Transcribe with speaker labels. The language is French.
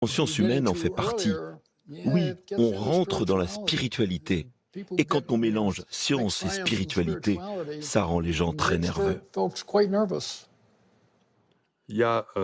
Speaker 1: conscience humaine en fait partie. Oui, on rentre dans la spiritualité. Et quand on mélange science et spiritualité, ça rend les gens très nerveux.
Speaker 2: Il y a euh,